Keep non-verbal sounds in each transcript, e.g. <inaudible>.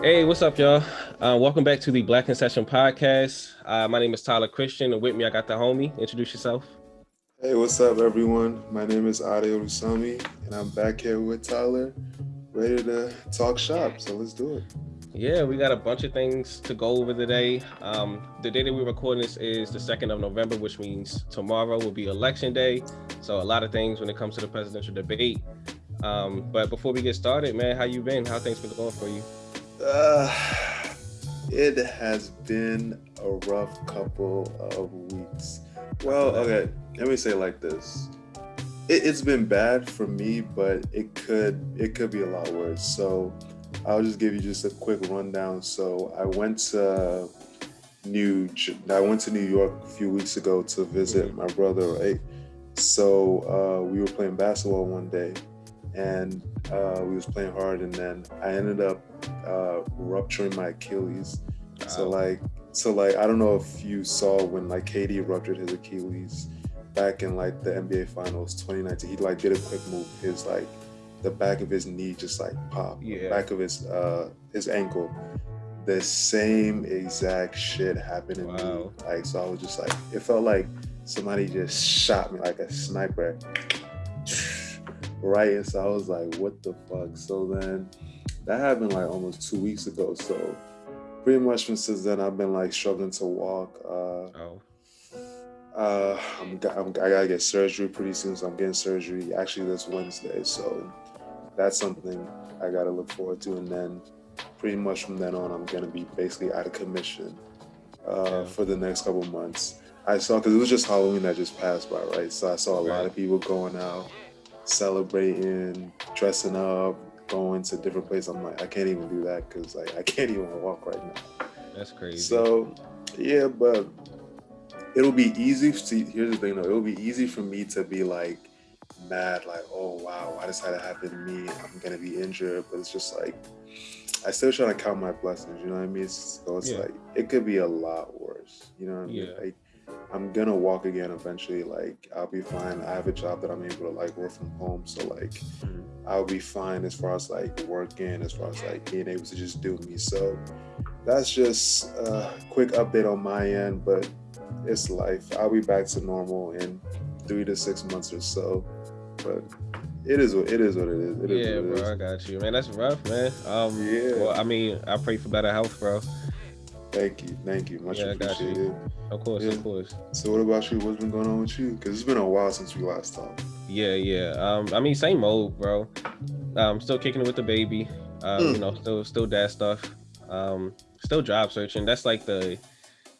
Hey, what's up, y'all? Uh, welcome back to the Black Concession Podcast. Uh, my name is Tyler Christian, and with me, I got the homie. Introduce yourself. Hey, what's up, everyone? My name is Ade Rusami, and I'm back here with Tyler, ready to talk shop. So let's do it. Yeah, we got a bunch of things to go over today. Um, the day that we're recording this is the 2nd of November, which means tomorrow will be election day. So a lot of things when it comes to the presidential debate. Um, but before we get started, man, how you been? How things been going for you? Uh, it has been a rough couple of weeks. Well, okay, let me say like this. It, has been bad for me, but it could it could be a lot worse. So I'll just give you just a quick rundown. So I went to New I went to New York a few weeks ago to visit my brother, right? So uh, we were playing basketball one day, and uh, we was playing hard, and then I ended up uh, rupturing my Achilles. Wow. So like, so like, I don't know if you saw when like KD ruptured his Achilles back in like the NBA Finals 2019. He like did a quick move. His like the back of his knee just like popped. Yeah. back of his uh his ankle. The same exact shit happened to wow. me. Like so, I was just like, it felt like somebody just shot me like a sniper right? And so I was like, what the fuck? So then that happened like almost two weeks ago. So pretty much since then, I've been like struggling to walk. Uh, oh. Uh, I'm, I'm, I gotta get surgery pretty soon, so I'm getting surgery actually this Wednesday. So that's something I gotta look forward to. And then pretty much from then on, I'm gonna be basically out of commission uh, yeah. for the next couple months. I saw because it was just Halloween that just passed by, right? So I saw a right. lot of people going out celebrating, dressing up, going to different places. I'm like, I can't even do that because like I can't <laughs> even walk right now. That's crazy. So yeah, but it'll be easy. See, here's the thing though, it'll be easy for me to be like mad, like, oh wow, why does that happen to me? I'm gonna be injured, but it's just like I still try to count my blessings. You know what I mean? So it's yeah. like it could be a lot worse. You know what I mean? Yeah. Like, I'm gonna walk again eventually. Like I'll be fine. I have a job that I'm able to like work from home, so like mm-hmm. I'll be fine as far as like working, as far as like being able to just do me. So that's just a quick update on my end, but it's life. I'll be back to normal in three to six months or so. But it is what it is what it is. It yeah, is bro, is. I got you, man. That's rough, man. Um, yeah. Well, I mean, I pray for better health, bro. Thank you, thank you, much yeah, appreciated. Of course, yeah. of course. So, what about you? What's been going on with you? Because it's been a while since we last talked. Yeah, yeah. Um, I mean, same old, bro. I'm still kicking it with the baby. Um, mm. you know, still, still dad stuff. Um, still job searching. That's like the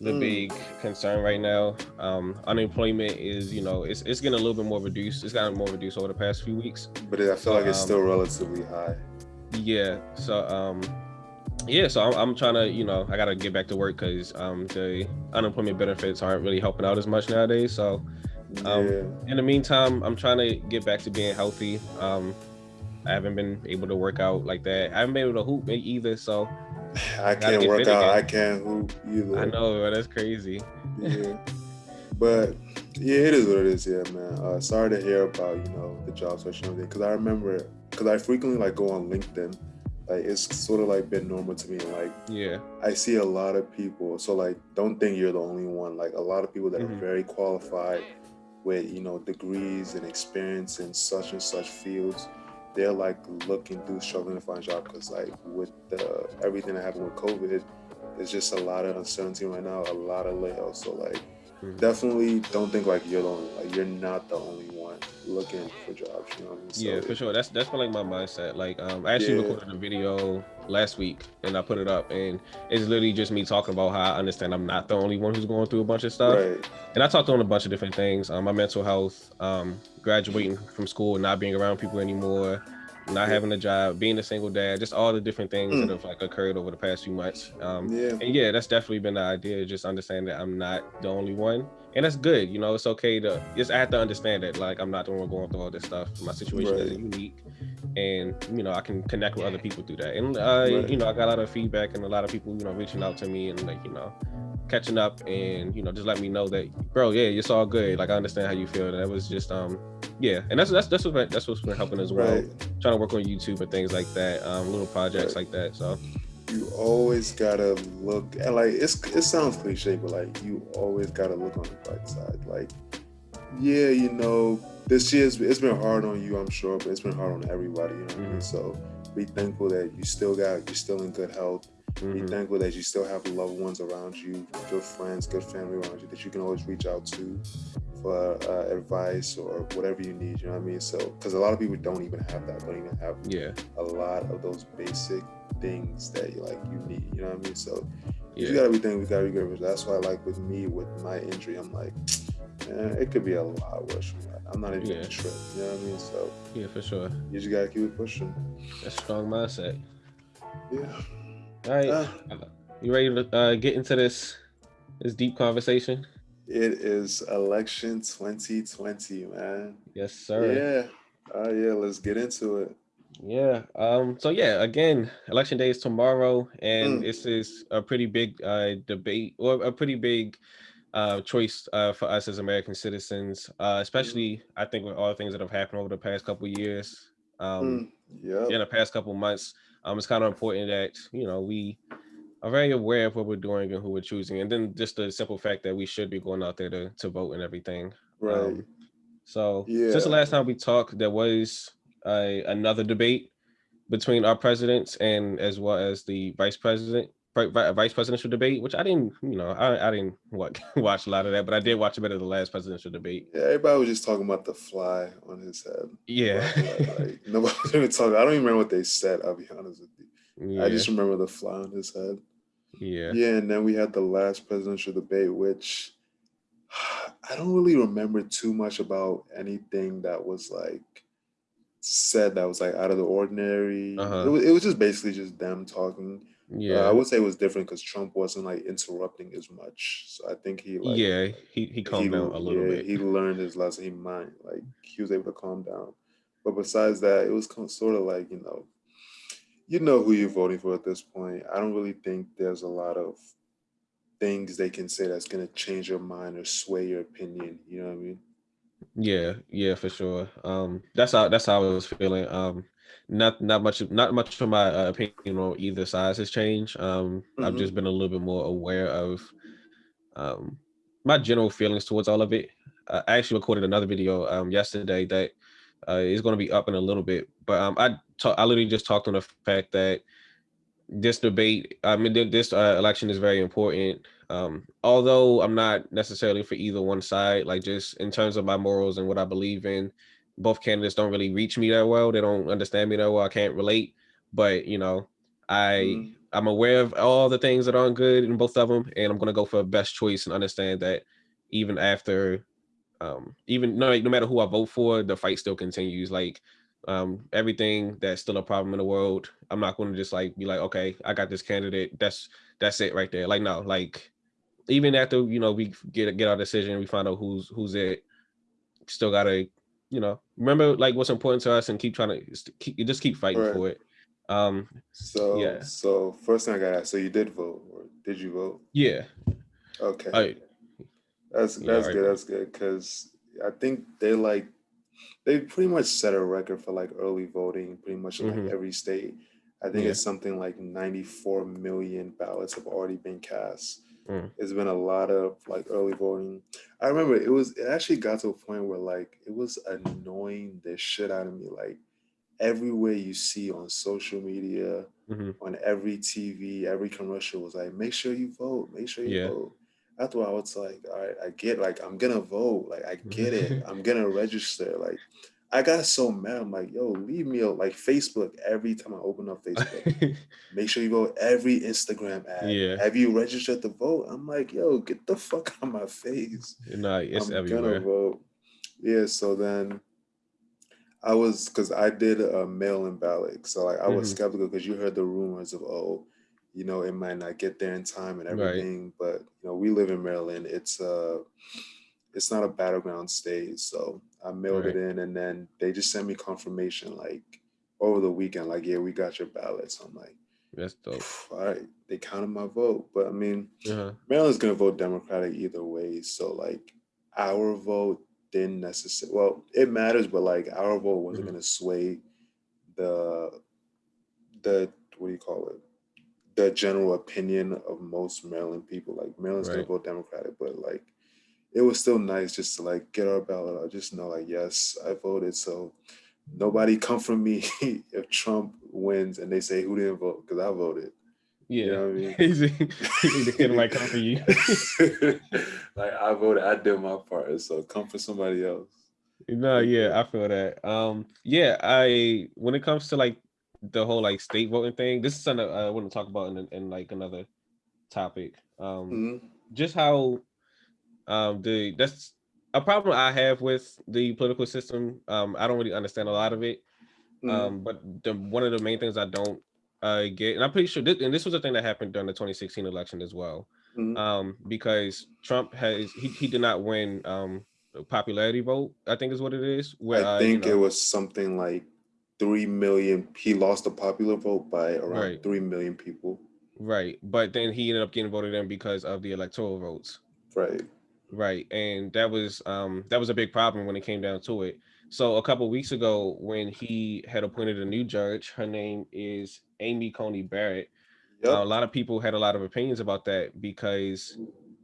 the mm. big concern right now. Um, unemployment is, you know, it's it's getting a little bit more reduced. It's gotten more reduced over the past few weeks. But I feel like it's um, still relatively high. Yeah. So um, yeah, so I'm, I'm, trying to, you know, I got to get back to work because um, the unemployment benefits aren't really helping out as much nowadays. So, um, yeah. in the meantime, I'm trying to get back to being healthy. Um, I haven't been able to work out like that. I haven't been able to hoop either. So, <sighs> I can't work out. Again. I can't hoop either. I know, bro, that's crazy. Yeah, but yeah, it is what it is. Yeah, man. Uh, sorry to hear about you know the job search and everything because I remember because I frequently like go on LinkedIn like it's sort of like been normal to me like yeah i see a lot of people so like don't think you're the only one like a lot of people that mm-hmm. are very qualified with you know degrees and experience in such and such fields they're like looking through struggling to find a job because like with the everything that happened with covid it's just a lot of uncertainty right now a lot of layoffs so like mm-hmm. definitely don't think like you're the only like you're not the only one looking for jobs. You know what I mean? So, yeah, for sure. That's that's been like my mindset. Like, um, I actually yeah. recorded a video last week and I put it up, and it's literally just me talking about how I understand I'm not the only one who's going through a bunch of stuff. Right. And I talked on a bunch of different things. Um, my mental health, um, graduating from school, not being around people anymore, not having a job, being a single dad, just all the different things mm. that have like occurred over the past few months. Um, yeah. And yeah, that's definitely been the idea. Just understand that I'm not the only one, and that's good. You know, it's okay to just I have to understand that like I'm not the one going through all this stuff. My situation right. is unique, and you know I can connect with other people through that. And uh, right. you know I got a lot of feedback and a lot of people you know reaching out to me and like you know catching up and you know just let me know that bro yeah it's all good like i understand how you feel that was just um yeah and that's that's that's what that's what's been helping as well right. trying to work on youtube and things like that um little projects right. like that so you always gotta look and like it's it sounds cliche, but like you always gotta look on the bright side. Like, yeah, you know, this year's it's been hard on you, I'm sure, but it's been hard on everybody. You know what mm-hmm. I mean? Mm-hmm. So be thankful that you still got you're still in good health. Mm-hmm. Be thankful that you still have loved ones around you, good friends, good family around you that you can always reach out to for uh, advice or whatever you need. You know what I mean? So, because a lot of people don't even have that, don't even have yeah a lot of those basic things that you like you need. You know what I mean? So, yeah. you gotta be thankful, you gotta be good. That's why, like with me, with my injury, I'm like, man, it could be a lot worse from that. I'm not even yeah. trip. You know what I mean? So, yeah, for sure. You just gotta keep it pushing. That's strong mindset. Yeah. All right. Uh, you ready to uh, get into this this deep conversation? It is election 2020, man. Yes, sir. Yeah. Uh, yeah, let's get into it. Yeah. Um, so yeah, again, election day is tomorrow, and mm. this is a pretty big uh, debate or a pretty big uh, choice uh, for us as American citizens, uh, especially mm. I think with all the things that have happened over the past couple years. Um, mm. yeah. In the past couple months, um, it's kind of important that you know we are very aware of what we're doing and who we're choosing, and then just the simple fact that we should be going out there to to vote and everything. Right. Um, so yeah. since the last time we talked, there was a, another debate between our presidents and as well as the vice president vice presidential debate, which I didn't, you know, I, I didn't watch, <laughs> watch a lot of that, but I did watch a bit of the last presidential debate. Yeah, everybody was just talking about the fly on his head. Yeah. Like, like, <laughs> nobody was even talking. I don't even remember what they said, I'll be honest with you. Yeah. I just remember the fly on his head. Yeah. Yeah, and then we had the last presidential debate, which <sighs> I don't really remember too much about anything that was like said that was like out of the ordinary. Uh-huh. It, was, it was just basically just them talking. Yeah, uh, I would say it was different because Trump wasn't like interrupting as much. So I think he like yeah he he calmed he, down a little yeah, bit. He learned his lesson. He might like he was able to calm down. But besides that, it was sort of like you know, you know who you're voting for at this point. I don't really think there's a lot of things they can say that's gonna change your mind or sway your opinion. You know what I mean? Yeah, yeah, for sure. Um, that's how that's how I was feeling. Um, not not much not much from my uh, opinion on either side has changed. Um, mm-hmm. I've just been a little bit more aware of um my general feelings towards all of it. I actually recorded another video um yesterday that uh, is going to be up in a little bit, but um, I talk, I literally just talked on the fact that this debate, I mean, this uh, election is very important. Um, although I'm not necessarily for either one side, like just in terms of my morals and what I believe in, both candidates don't really reach me that well. They don't understand me that well. I can't relate, but you know, I mm. I'm aware of all the things that aren't good in both of them, and I'm gonna go for best choice and understand that even after, um, even no, no matter who I vote for, the fight still continues. Like um, everything that's still a problem in the world. I'm not going to just like be like, okay, I got this candidate. That's that's it right there. Like no, like even after you know we get get our decision, we find out who's who's it. Still gotta, you know, remember like what's important to us and keep trying to keep, just keep fighting right. for it. Um. So yeah. So first thing I got, so you did vote, or did you vote? Yeah. Okay. That's that's yeah, good. Right. That's good because I think they like they pretty much set a record for like early voting pretty much in like mm-hmm. every state. I think yeah. it's something like 94 million ballots have already been cast. Mm. It's been a lot of like early voting. I remember it was it actually got to a point where like it was annoying the shit out of me. Like everywhere you see on social media, mm-hmm. on every TV, every commercial was like, make sure you vote, make sure you yeah. vote that's why I was like, all right, I get like I'm gonna vote, like I get it, <laughs> I'm gonna register. Like I got so mad. I'm like, yo, leave me a, like Facebook every time I open up Facebook. <laughs> Make sure you vote every Instagram ad. Yeah. Have you registered to vote? I'm like, yo, get the fuck <laughs> out of my face. No, it's I'm everywhere. gonna vote. Yeah. So then I was because I did a mail-in ballot. So like I was mm-hmm. skeptical because you heard the rumors of oh, you know, it might not get there in time and everything. Right. But you know, we live in Maryland. It's uh it's not a battleground state. So I mailed right. it in and then they just sent me confirmation like over the weekend, like, yeah, we got your ballots. So I'm like, that's dope. All right. They counted my vote. But I mean, uh-huh. Maryland's gonna vote Democratic either way. So like our vote didn't necessarily well, it matters, but like our vote wasn't mm-hmm. gonna sway the the what do you call it? the general opinion of most Maryland people. Like Maryland's right. gonna vote Democratic, but like it was still nice just to like get our ballot out, just know like yes, I voted. So nobody come from me <laughs> if Trump wins and they say who didn't vote because I voted. Yeah, you know what I mean. The kid might come for you. <laughs> like I voted, I did my part. So come for somebody else. No, yeah, I feel that. Um, yeah, I when it comes to like the whole like state voting thing, this is something I want to talk about in, in like another topic. Um, mm -hmm. just how um the that's a problem I have with the political system. Um, I don't really understand a lot of it. Mm -hmm. Um, but the one of the main things I don't uh get, and I'm pretty sure this, and this was a thing that happened during the 2016 election as well. Mm -hmm. Um, because Trump has he, he did not win um popularity vote, I think is what it is. Where, I think uh, you know, it was something like three million. He lost the popular vote by around right. three million people. Right, but then he ended up getting voted in because of the electoral votes. Right. Right, and that was um that was a big problem when it came down to it. So a couple weeks ago, when he had appointed a new judge, her name is Amy Coney Barrett. Yep. Uh, a lot of people had a lot of opinions about that because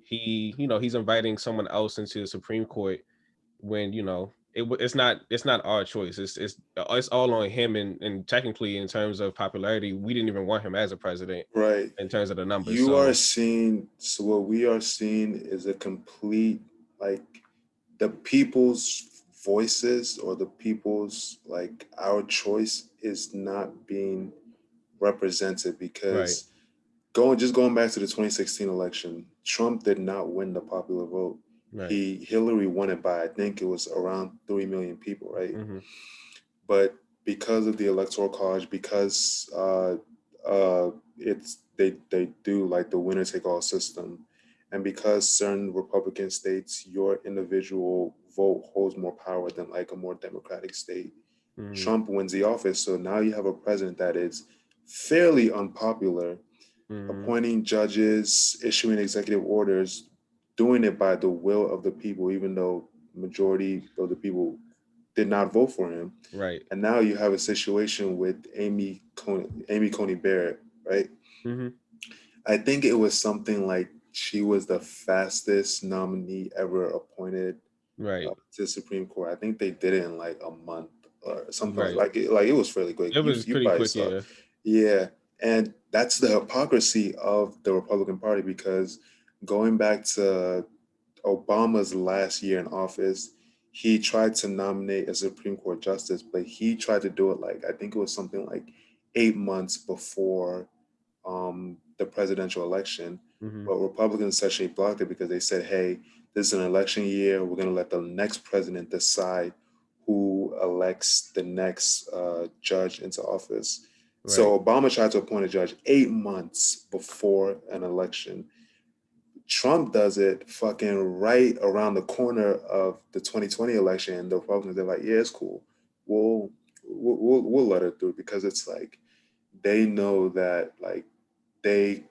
he, you know, he's inviting someone else into the Supreme Court when, you know, it, it's not it's not our choice. It's it's uh, it's all on him and and technically in terms of popularity, we didn't even want him as a president. Right. In terms of the numbers. You so. are seeing so what we are seeing is a complete like the people's voices or the people's like our choice is not being represented because right. going just going back to the 2016 election, Trump did not win the popular vote. Right. He Hillary won it by I think it was around three million people, right? Mm -hmm. But because of the electoral college, because uh, uh, it's they they do like the winner take all system, and because certain Republican states, your individual vote holds more power than like a more democratic state. Mm -hmm. Trump wins the office, so now you have a president that is fairly unpopular mm. appointing judges, issuing executive orders, doing it by the will of the people, even though majority of the people did not vote for him. Right. And now you have a situation with Amy Coney, Amy Coney Barrett, right? Mm -hmm. I think it was something like she was the fastest nominee ever appointed right uh, to the Supreme Court. I think they did it in like a month or something right. like it. Like it was fairly quick. It was you, pretty you quick, yeah. Yeah. And that's the hypocrisy of the Republican Party because going back to Obama's last year in office, he tried to nominate a Supreme Court justice, but he tried to do it like, I think it was something like eight months before um, the presidential election. Mm -hmm. But Republicans essentially blocked it because they said, hey, this is an election year. We're going to let the next president decide who elects the next uh, judge into office. So Obama tried to appoint a judge eight months before an election. Trump does it fucking right around the corner of the 2020 election. And the Republicans, they're like, yeah, it's cool. We'll, we'll, we'll let it through because it's like, they know that like they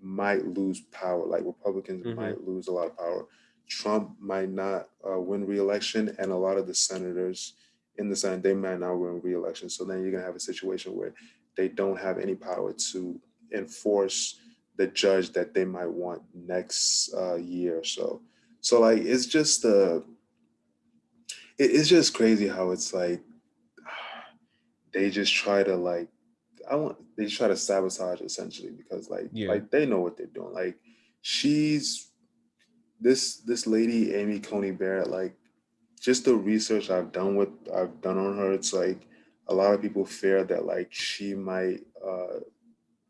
might lose power. Like Republicans mm -hmm. might lose a lot of power. Trump might not uh, win re-election and a lot of the senators in the Senate, they might not win re-election. So then you're gonna have a situation where they don't have any power to enforce the judge that they might want next uh, year or so. So like, it's just, uh, it, it's just crazy how it's like, <sighs> they just try to like, I want, they try to sabotage essentially because like, yeah. like they know what they're doing. Like she's, this, this lady, Amy Coney Barrett, like just the research I've done with, I've done on her, it's like, a lot of people fear that like she might,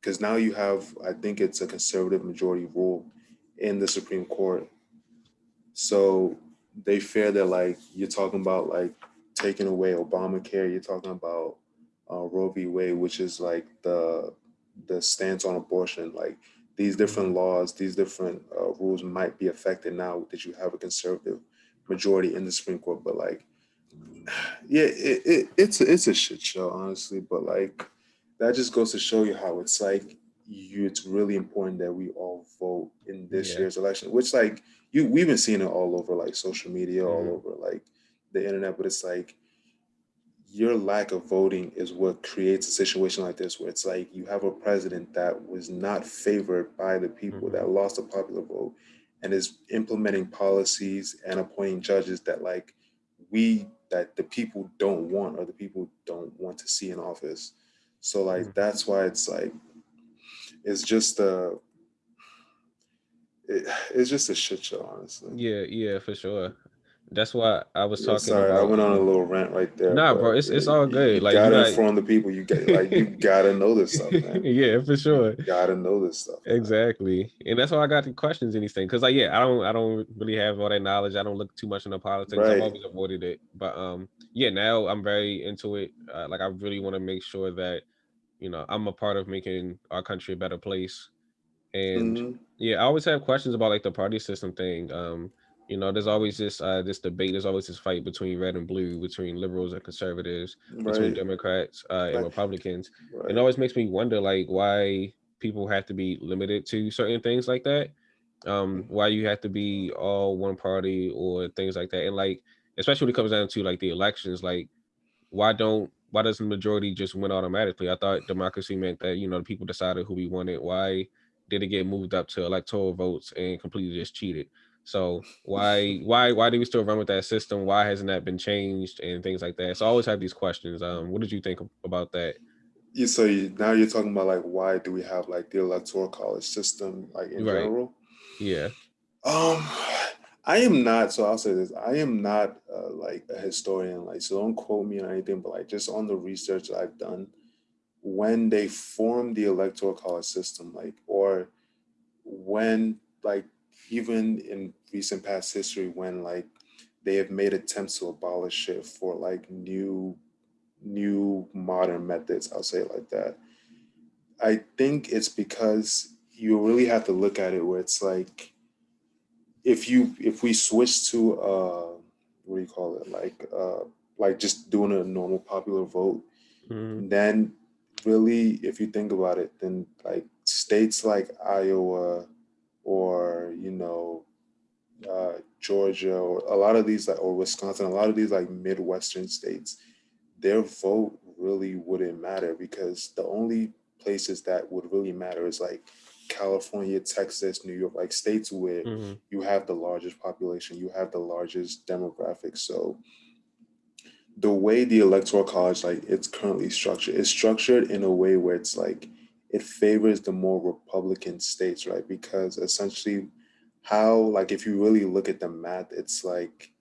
because now you have, I think it's a conservative majority rule in the Supreme Court. So they fear that like you're talking about like taking away Obamacare, you're talking about uh, Roe v. Wade, which is like the the stance on abortion. Like these different laws, these different uh, rules might be affected now that you have a conservative majority in the Supreme Court. But like <sighs> yeah, it, it, it's a, it's a shit show, honestly. But like that just goes to show you how it's like you. It's really important that we all vote in this yeah. year's election. Which like you, we've been seeing it all over like social media, mm -hmm. all mm-hmm. over like the internet. But it's like your lack of voting is what creates a situation like this where it's like you have a president that was not favored by the people mm-hmm. that lost a popular vote and is implementing policies and appointing judges that like we that the people don't want or the people don't want to see in office so like mm-hmm. that's why it's like it's just a it, it's just a shit show honestly yeah yeah for sure that's why I was talking. sorry, about, I went on a little rant right there. Nah, bro, it's it's all good. You like gotta you inform the people. You get like you <laughs> gotta know this stuff, man. <laughs> yeah, for sure. You gotta know this stuff. Man. Exactly, and that's why I got the questions and these things. Because like, yeah, I don't I don't really have all that knowledge. I don't look too much into politics. Right. I've always avoided it, but um, yeah, now I'm very into it. Uh, like, I really want to make sure that you know I'm a part of making our country a better place. And mm-hmm. yeah, I always have questions about like the party system thing. Um, you know, there's always this uh, this debate. There's always this fight between red and blue, between liberals and conservatives, right. between Democrats uh, and right. Republicans. Right. It always makes me wonder, like, why people have to be limited to certain things like that. Um, mm-hmm. why you have to be all one party or things like that, and like, especially when it comes down to like the elections, like, why don't why doesn't the majority just win automatically? I thought democracy meant that you know the people decided who we wanted. Why did it get moved up to electoral votes and completely just cheated? So why why why do we still run with that system? Why hasn't that been changed and things like that? So I always have these questions. Um, what did you think about that? Yeah, so you, now you're talking about like why do we have like the electoral college system like in right. general? Yeah. Um, I am not. So I'll say this: I am not uh, like a historian. Like, so don't quote me on anything, but like just on the research I've done, when they formed the electoral college system, like, or when like even in recent past history when like they have made attempts to abolish it for like new new modern methods i'll say it like that i think it's because you really have to look at it where it's like if you if we switch to uh what do you call it like uh like just doing a normal popular vote mm-hmm. then really if you think about it then like states like iowa or you know uh, Georgia or a lot of these like or Wisconsin, a lot of these like Midwestern states, their vote really wouldn't matter because the only places that would really matter is like California, Texas, New York, like states where mm-hmm. you have the largest population, you have the largest demographics. So the way the electoral college like it's currently structured, it's structured in a way where it's like it favors the more Republican states, right? Because essentially, how like if you really look at the math, it's like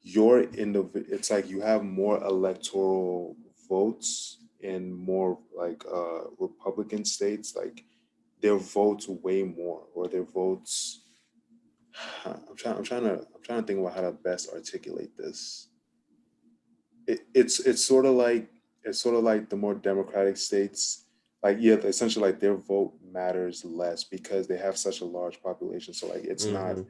you're in the it's like you have more electoral votes in more like uh Republican states, like their votes way more, or their votes. <sighs> I'm trying. I'm trying to. I'm trying to think about how to best articulate this. It, it's it's sort of like it's sort of like the more democratic states like yeah essentially like their vote matters less because they have such a large population so like it's mm-hmm. not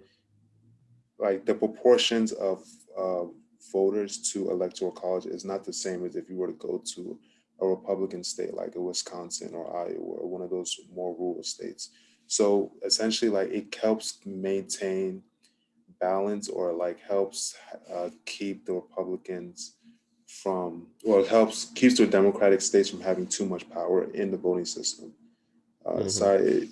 like the proportions of uh, voters to electoral college is not the same as if you were to go to a republican state like a wisconsin or iowa or one of those more rural states so essentially like it helps maintain balance or like helps uh, keep the republicans from well it helps keeps the democratic states from having too much power in the voting system uh mm-hmm. so I,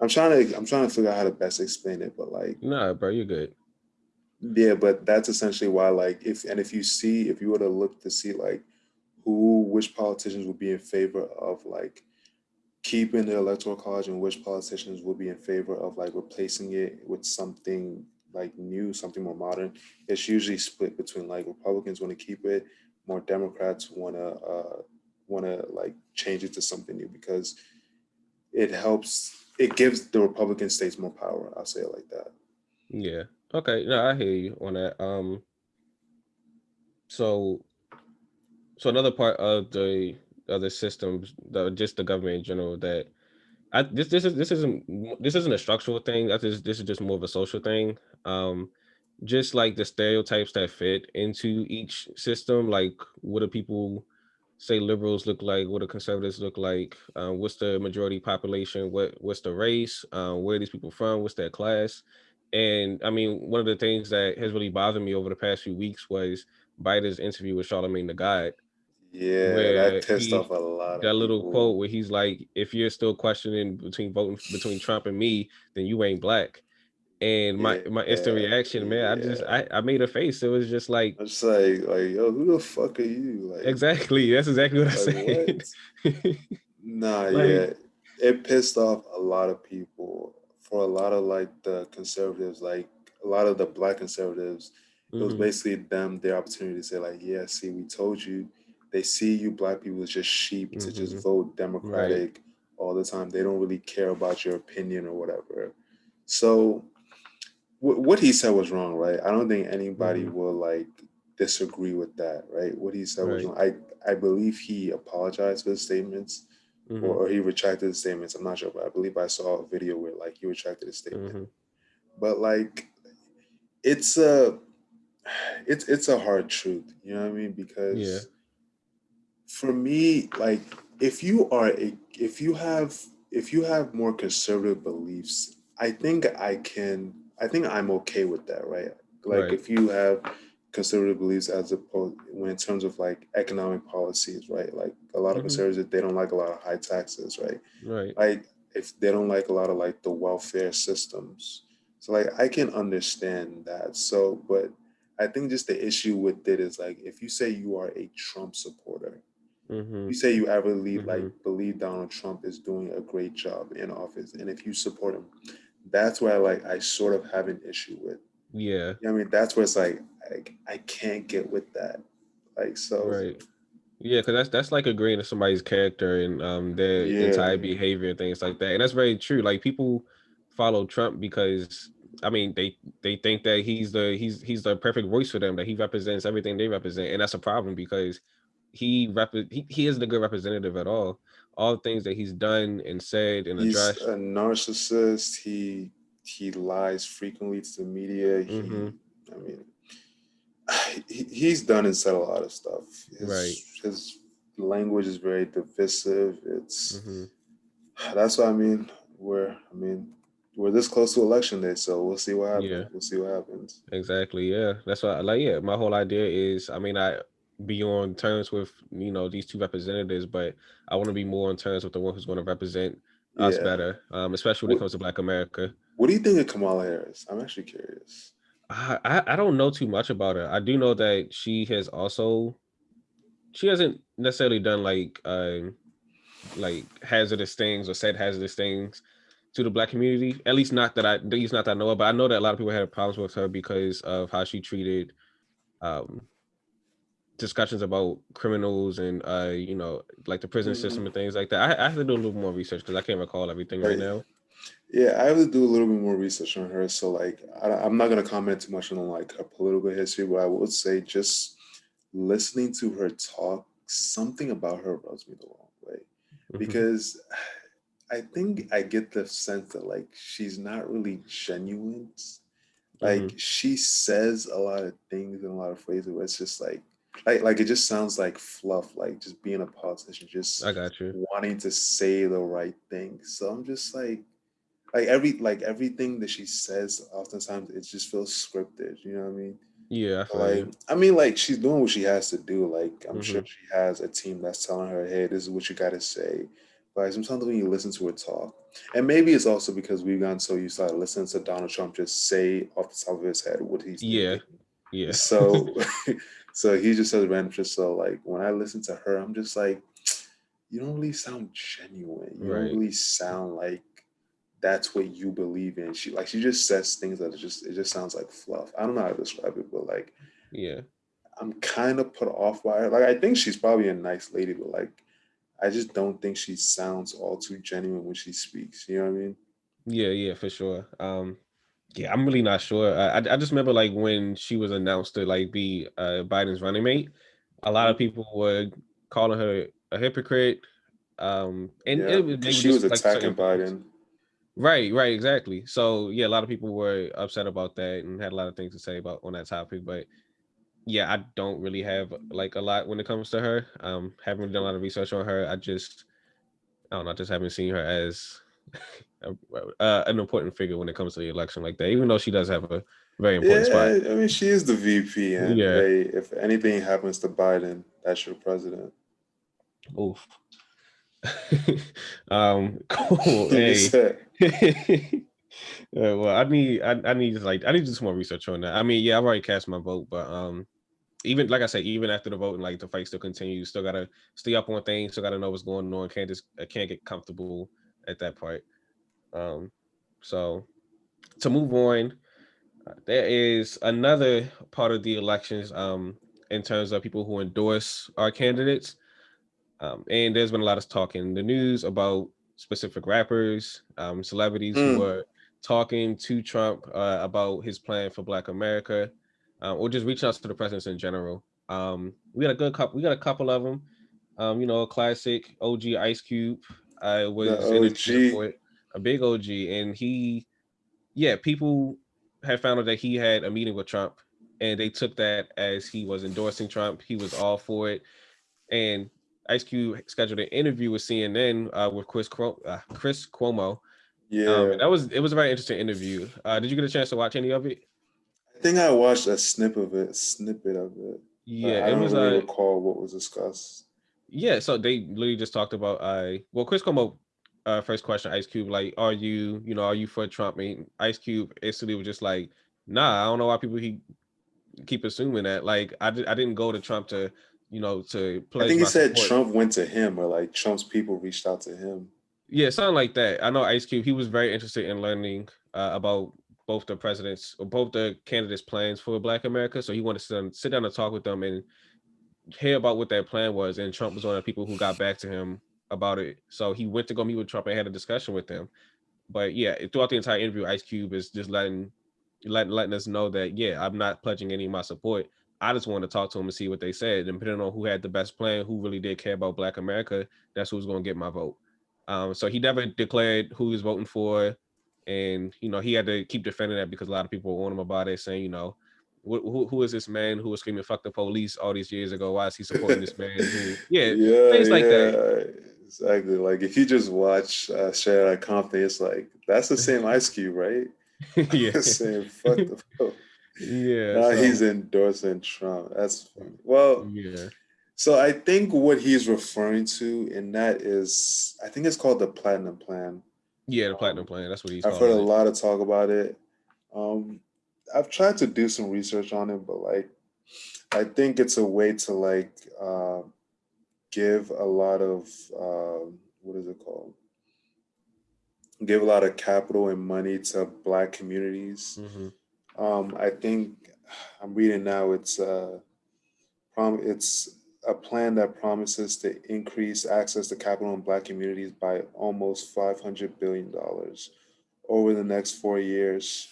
i'm trying to i'm trying to figure out how to best explain it but like no bro you're good yeah but that's essentially why like if and if you see if you were to look to see like who which politicians would be in favor of like keeping the electoral college and which politicians would be in favor of like replacing it with something like new something more modern it's usually split between like republicans want to keep it more Democrats want to uh, want to like change it to something new because it helps. It gives the Republican states more power. I'll say it like that. Yeah. Okay. No, I hear you on that. Um. So, so another part of the other systems, the just the government in general, that I this this is this isn't this isn't a structural thing. I just this is just more of a social thing. Um, just like the stereotypes that fit into each system like what do people say liberals look like what do conservatives look like uh, what's the majority population what what's the race uh, where are these people from what's their class and i mean one of the things that has really bothered me over the past few weeks was biden's interview with Charlamagne tha God Yeah, that pissed he, off a lot. That little quote where he's like, "If you're still questioning between voting between Trump and me, then you ain't black." And my yeah, my instant yeah, reaction, man, yeah. I just I, I made a face. It was just like, I'm just like, like, yo, who the fuck are you? Like, exactly. That's exactly what like, I said. <laughs> nah, like, yeah, it pissed off a lot of people. For a lot of like the conservatives, like a lot of the black conservatives, mm-hmm. it was mm-hmm. basically them their opportunity to say like, yeah, see, we told you they see you black people as just sheep mm-hmm. to just mm-hmm. vote democratic right. all the time they don't really care about your opinion or whatever so what he said was wrong right i don't think anybody mm-hmm. will like disagree with that right what he said right. was wrong i i believe he apologized for his statements mm-hmm. or, or, he retracted his statements i'm not sure but i believe i saw a video where like he retracted his statement mm-hmm. but like it's a it's it's a hard truth you know what i mean because yeah for me, like if you are a if you have if you have more conservative beliefs, I think I can I think I'm okay with that, right? Like right. if you have conservative beliefs as opposed when in terms of like economic policies, right? Like a lot of mm-hmm. conservatives they don't like a lot of high taxes, right? Right. Like if they don't like a lot of like the welfare systems. So like I can understand that. So but I think just the issue with it is like if you say you are a Trump supporter, Mm-hmm. You say you ever believe mm-hmm. like believe Donald Trump is doing a great job in office, and if you support him, that's where I like I sort of have an issue with. Yeah, you know I mean that's where it's like I, I can't get with that. Like so, right. Yeah, because that's that's like agreeing to somebody's character and um their yeah. entire behavior and things like that, and that's very true. Like people follow Trump because I mean they they think that he's the he's he's the perfect voice for them that he represents everything they represent, and that's a problem because he rep he, he isn't a good representative at all. All the things that he's done and said and he's addressed. a narcissist. He he lies frequently to the media. He, mm-hmm. I mean, <sighs> he, he's done and said a lot of stuff. His, right. His language is very divisive. It's mm-hmm. <sighs> that's what I mean. We're I mean we're this close to election day, so we'll see what happens. Yeah. We'll see what happens. Exactly. Yeah, that's what I like. Yeah, my whole idea is. I mean, I be on terms with you know these two representatives, but I want to be more on terms with the one who's going to represent us yeah. better, um, especially when what, it comes to Black America. What do you think of Kamala Harris? I'm actually curious. I, I, I don't know too much about her. I do know that she has also she hasn't necessarily done like uh, like hazardous things or said hazardous things to the black community. At least not that I at least not that I know of, but I know that a lot of people had problems with her because of how she treated um discussions about criminals and uh you know like the prison mm-hmm. system and things like that I, I, have to do a little more research because i can't recall everything right. right. now yeah i have to do a little bit more research on her so like I, am not going to comment too much on like her political history but i would say just listening to her talk something about her rubs me the wrong way mm-hmm. because i think i get the sense that like she's not really genuine like mm-hmm. she says a lot of things in a lot of phrases where it's just like like like it just sounds like fluff like just being a politician just i got you. wanting to say the right thing. So i'm just like like every like everything that she says oftentimes it just feels scripted you know what i mean? Yeah I like i mean like she's doing what she has to do like i'm mm-hmm. sure she has a team that's telling her hey this is what you got to say. But sometimes when you listen to her talk and maybe it's also because we've gotten so used to listening to donald trump just say off the top of his head what he's yeah. yeah. So <laughs> <laughs> So he just says random shit. So like when I listen to her, I'm just like, you don't really sound genuine. You right. don't really sound like that's what you believe in. She like she just says things that just it just sounds like fluff. I don't know how to describe it, but like yeah. I'm kind of put off by her. Like I think she's probably a nice lady, but like I just don't think she sounds all too genuine when she speaks. You know what I mean? Yeah, yeah, for sure. Um yeah, I'm really not sure. I, I just remember like when she was announced to like be uh, Biden's running mate, a lot of mm-hmm. people were calling her a hypocrite. Um, and yeah, it, she was like attacking Biden. Right, right, exactly. So yeah, a lot of people were upset about that and had a lot of things to say about on that topic. But yeah, I don't really have like a lot when it comes to her. Um, haven't done a lot of research on her. I just I don't know, I just haven't seen her as <laughs> uh, an important figure when it comes to the election like that, even though she does have a very important yeah, spot. I mean, she is the VP, and yeah. They, if anything happens to Biden, that's your president. Oof. <laughs> um, cool. <laughs> hey. Uh, <laughs> well, I need, I, I need like, I need to do some more research on that. I mean, yeah, I've already cast my vote, but um, even like I said, even after the vote and like the fight still continues, still gotta stay up on things, still gotta know what's going on. Can't just, I can't get comfortable at that point. Um, so to move on, uh, there is another part of the elections um in terms of people who endorse our candidates. Um, and there's been a lot of talk in the news about specific rappers, um, celebrities mm. who hmm. are talking to Trump uh, about his plan for Black America, uh, or just reaching out to the presidents in general. Um, we got a good couple. We got a couple of them. Um, you know, a classic OG Ice Cube. I was the for a big OG, and he, yeah, people had found out that he had a meeting with Trump, and they took that as he was endorsing Trump. He was all for it, and Ice Cube scheduled an interview with CNN uh, with Chris uh, Chris Cuomo. Yeah, um, that was it was a very interesting interview. Uh, did you get a chance to watch any of it? I think I watched a snippet of it. Snippet of it. Yeah, I don't was, really uh, recall what was discussed. Yeah, so they literally just talked about uh well Chris Cuomo uh first question Ice Cube like are you you know are you for Trump? I mean Ice Cube instantly was just like nah I don't know why people he keep assuming that like I, I didn't go to Trump to you know, to play. I think he said support. Trump went to him or like Trump's people reached out to him. Yeah, something like that. I know Ice Cube, he was very interested in learning uh, about both the presidents or both the candidates' plans for Black America. So he wanted to sit down and talk with them and hear about what their plan was. And Trump was one of the people who got back to him about it. So he went to go meet with Trump and had a discussion with him. But yeah, throughout the entire interview, Ice Cube is just letting letting letting us know that yeah, I'm not pledging any of my support. I just wanted to talk to them and see what they said. And depending on who had the best plan, who really did care about Black America, that's who's going to get my vote. Um, so he never declared who he's voting for, and you know he had to keep defending that because a lot of people were on him about it, saying, you know, who, who is this man who was screaming "fuck the police" all these years ago? Why is he supporting this man? Who, <laughs> yeah, yeah, things yeah, like that. Exactly. Like if you just watch uh, Straight Compton, it's like that's the same Ice Cube, right? <laughs> yeah, <laughs> saying "fuck the." police. Yeah. Now so, he's endorsing Trump. That's funny. Well, yeah. So I think what he's referring to in that is, I think it's called the Platinum Plan. Yeah, the Platinum um, Plan. That's what he's. I've heard it. a lot of talk about it. Um, I've tried to do some research on it, but like, I think it's a way to like uh, give a lot of uh, what is it called? Give a lot of capital and money to Black communities. Mm -hmm um, I think I'm reading now. It's uh, prom. It's a plan that promises to increase access to capital in Black communities by almost 500 billion dollars over the next four years.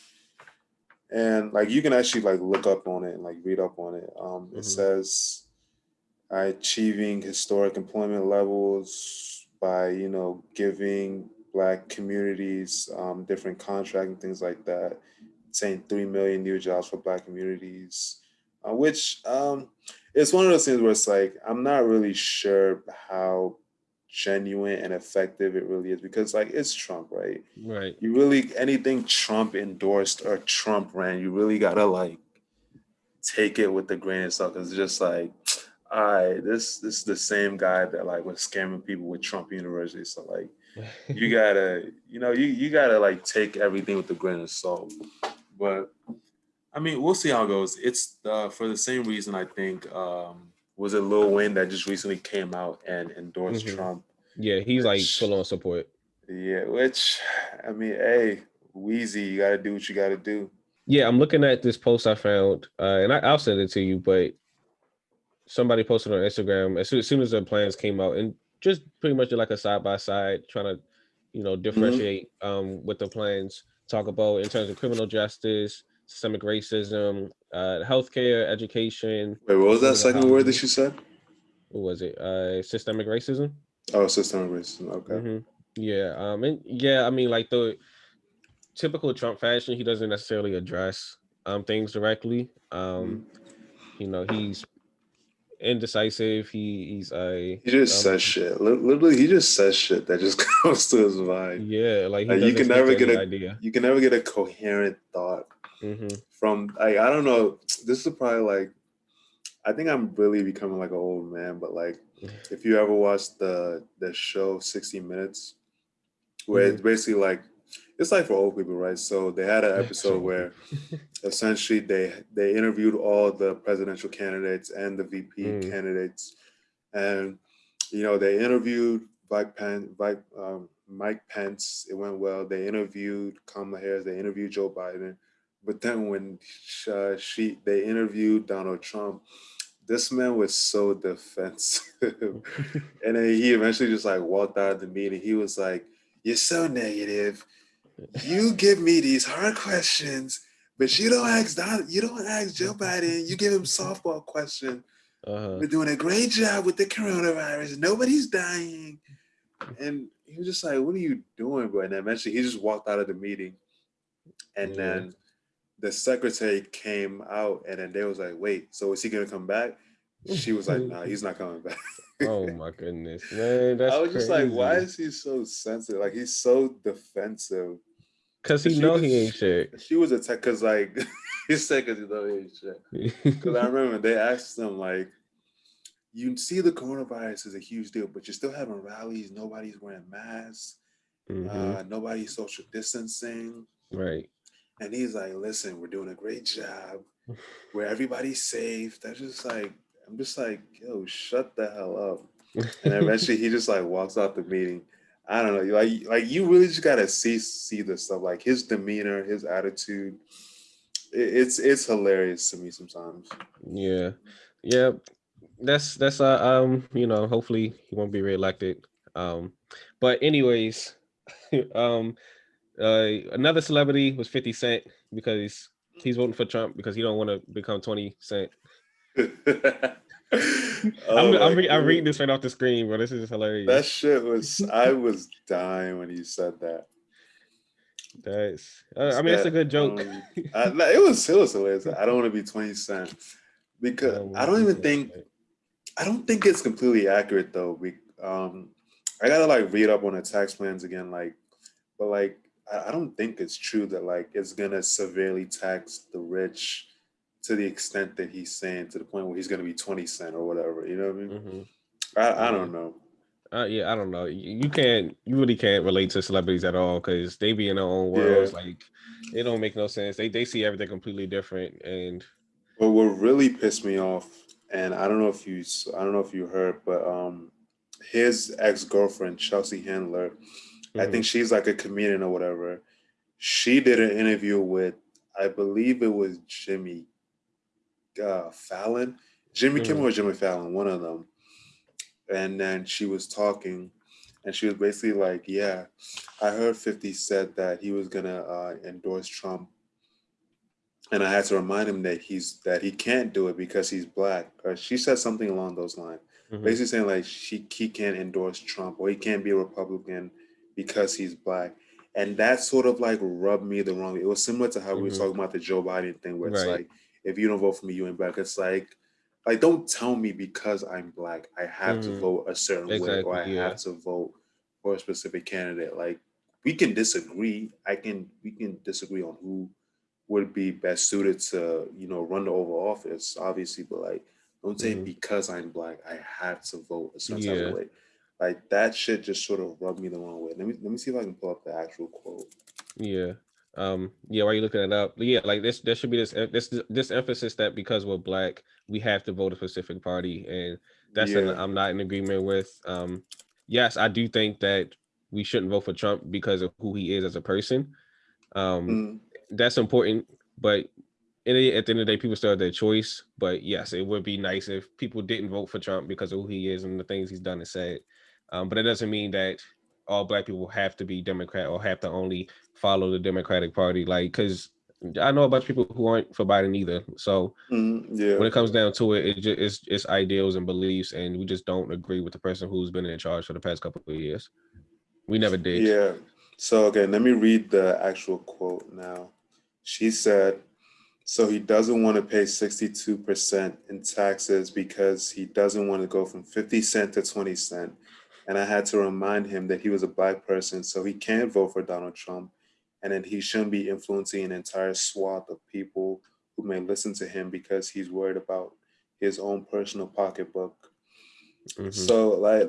And like you can actually like look up on it and like read up on it. Um, mm -hmm. It mm-hmm. says achieving historic employment levels by you know giving Black communities um, different contract and things like that saying 3 million new jobs for black communities, uh, which um, it's one of those things where it's like, I'm not really sure how genuine and effective it really is because like it's Trump, right? Right. You really, anything Trump endorsed or Trump ran, you really gotta like take it with the grain of salt. Cause it's just like, all right, this this is the same guy that like was scamming people with Trump University. So like, you <laughs> gotta, you know, you you gotta like take everything with a grain of salt. But I mean, we'll see how it goes. It's uh, for the same reason I think um, was it Lil Wayne that just recently came out and endorsed mm -hmm. Trump. Yeah, he's which, like full on support. Yeah, which I mean, hey, Weezy, you got to do what you got to do. Yeah, I'm looking at this post I found, uh, and I, will send it to you. But somebody posted on Instagram as soon, as soon as the plans came out, and just pretty much did like a side by side, trying to, you know, mm-hmm. differentiate mm -hmm. um, with the plans talk about in terms of criminal justice, systemic racism, uh, healthcare, education. Wait, what was that second word that you said? What was it? Uh, systemic racism. Oh, systemic racism. Okay. Mm -hmm. Yeah. Um. And yeah, I mean, like the typical Trump fashion, he doesn't necessarily address um things directly. Um, mm -hmm. you know, he's indecisive. He he's a he just um, says shit. Literally, he just says shit that just <laughs> comes to his mind. Yeah, like, like you can never get a idea. You can never get a coherent thought mm -hmm. from like I don't know. This is probably like I think I'm really becoming like an old man, but like <sighs> if you ever watched the the show 60 Minutes, where mm-hmm. it's basically like it's like for old people, right? So they had an episode where <laughs> essentially they they interviewed all the presidential candidates and the VP mm. candidates, and you know they interviewed Mike Pence, Mike, um, Mike Pence. It went well. They interviewed Kamala Harris. They interviewed Joe Biden. But then when uh, she they interviewed Donald Trump, this man was so defensive, <laughs> and then he eventually just like walked out of the meeting. He was like, "You're so negative." You give me these hard questions, but you don't ask Don, you don't ask Joe Biden. You give him softball question. Uh-huh. We're doing a great job with the coronavirus. Nobody's dying. And he was just like, "What are you doing, bro?" And then eventually, he just walked out of the meeting. And yeah. then the secretary came out, and then they was like, "Wait, so is he gonna come back?" She was like, "Nah, he's not coming back." <laughs> oh my goodness, man! <laughs> I was just like, "Why is he so sensitive? Like he's so defensive." Cause he know was, he ain't shit. She was attacked cause like <laughs> he said cause he know he ain't shit. <laughs> Cause I remember they asked him like, you see the coronavirus is a huge deal, but you're still having rallies. Nobody's wearing masks. Mm-hmm. Uh, nobody's social distancing. Right. And he's like, listen, we're doing a great job. <laughs> Where everybody's safe. That's just like, I'm just like, yo, shut the hell up. And eventually he just like walks out the meeting. I don't know, like like you really just gotta see see this stuff, like his demeanor, his attitude. It, it's it's hilarious to me sometimes. Yeah, yeah, that's that's uh um you know hopefully he won't be reelected. Um, but anyways, <laughs> um, uh, another celebrity was Fifty Cent because he's voting for Trump because he don't want to become Twenty Cent. <laughs> I'm, I'm, I'm, reading this right off the screen, bro. This is hilarious. That shit was. I was dying when you said that. That's. Uh, I mean, it's a good joke. Um, I, it was. It was hilarious. I don't want to be twenty cent because I don't even think. I don't think it's completely accurate though. We, um, I gotta like read up on the tax plans again. Like, but like, I, I don't think it's true that like it's gonna severely tax the rich to the extent that he's saying to the point where he's going to be 20 cent or whatever you know what i mean mm-hmm. I, I don't know uh, yeah i don't know you, can't you really can't relate to celebrities at all because they be in their own worlds yeah. like it don't make no sense they, they see everything completely different and but what really pissed me off and i don't know if you i don't know if you heard but um his ex-girlfriend chelsea handler mm-hmm. i think she's like a comedian or whatever she did an interview with i believe it was jimmy uh, Fallon, Jimmy mm. Kimmel or Jimmy Fallon, one of them. And then she was talking, and she was basically like, "Yeah, I heard 50 said that he was gonna uh, endorse Trump, and I had to remind him that he's that he can't do it because he's black." Or she said something along those lines, mm-hmm. basically saying like she he can't endorse Trump or he can't be a Republican because he's black and that sort of like rubbed me the wrong way. It was similar to how mm-hmm. we were mm-hmm. talking about the Joe Biden thing, where it's right. like if you don't vote for me, you ain't black. It's like, like don't tell me because I'm black, I have mm, to mm-hmm. vote a certain exactly, way or I yeah. have to vote for a specific candidate. Like we can disagree. I can we can disagree on who would be best suited to, you know, run the Oval Office, obviously, but like don't say mm. because I'm black, I have to vote a certain yeah. way. Like that shit just sort of rubbed me the wrong way. Let me let me see if I can pull up the actual quote. Yeah. Um, yeah, while you looking it up, yeah, like this, there should be this, this, this emphasis that because we're black, we have to vote a specific party, and that's yeah. I'm not in agreement with. Um, yes, I do think that we shouldn't vote for Trump because of who he is as a person. Um, mm. that's important, but at the end of the day, people still have their choice. But yes, it would be nice if people didn't vote for Trump because of who he is and the things he's done and said. Um, but it doesn't mean that all black people have to be Democrat or have to only follow the Democratic Party. Like, because I know a bunch of people who aren't for Biden either. So mm, yeah. when it comes down to it, it just, it's it's ideals and beliefs, and we just don't agree with the person who's been in charge for the past couple of years. We never did. Yeah. So okay, let me read the actual quote now. She said, "So he doesn't want to pay sixty-two percent in taxes because he doesn't want to go from fifty cent to twenty cent." And I had to remind him that he was a black person, so he can't vote for Donald Trump. And then he shouldn't be influencing an entire swath of people who may listen to him because he's worried about his own personal pocketbook. Mm-hmm. So like,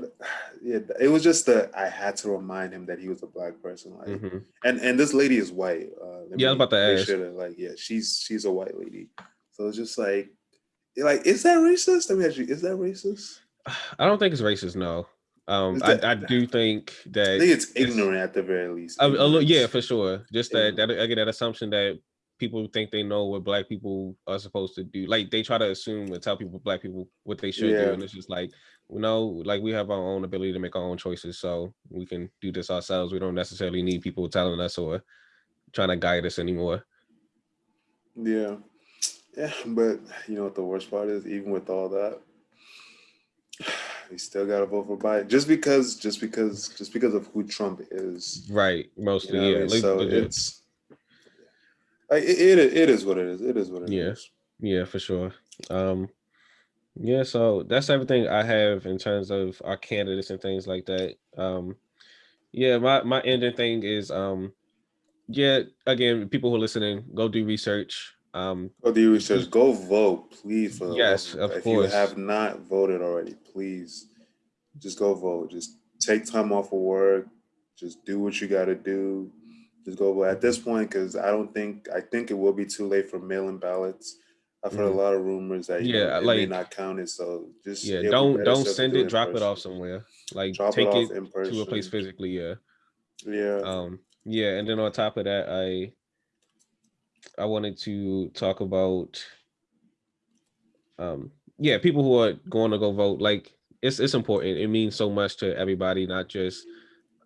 yeah, it was just that I had to remind him that he was a black person. Like, mm-hmm. and and this lady is white. Uh, yeah, I was about to ask. Sure that, like, yeah, she's she's a white lady. So it's just like, like, is that racist? I mean, actually, is that racist? <sighs> I don't think it's racist. No. Um, that, I, I do think that I think it's ignorant at the very least. A, a little, yeah, for sure. Just that, that I get that assumption that people think they know what black people are supposed to do. Like they try to assume and tell people black people what they should yeah. do, and it's just like you know, like we have our own ability to make our own choices, so we can do this ourselves. We don't necessarily need people telling us or trying to guide us anymore. Yeah, yeah, but you know what the worst part is? Even with all that, we still got to vote for Biden just because, just because, just because of who Trump is. Right, mostly, you know yeah. I mean? So it's it, it it is what it is. It is what it yeah. is. Yeah, for sure. Um, yeah, so that's everything I have in terms of our candidates and things like that. Um, yeah, my my ending thing is um, yeah, again, people who are listening, go do research. Um, go do research. Go vote, please. For yes, of if course. If you have not voted already, please just go vote. Just take time off of work. Just do what you got to do just go vote at this point because I don't think I think it will be too late for mail-in ballots. I've heard mm. a lot of rumors that yeah, know, like, may not count it. So just yeah, don't don't send it, drop it off somewhere. Like drop take it, it to a place physically. Yeah, yeah, um, yeah. And then on top of that, I I wanted to talk about um yeah people who are going to go vote. Like it's it's important. It means so much to everybody, not just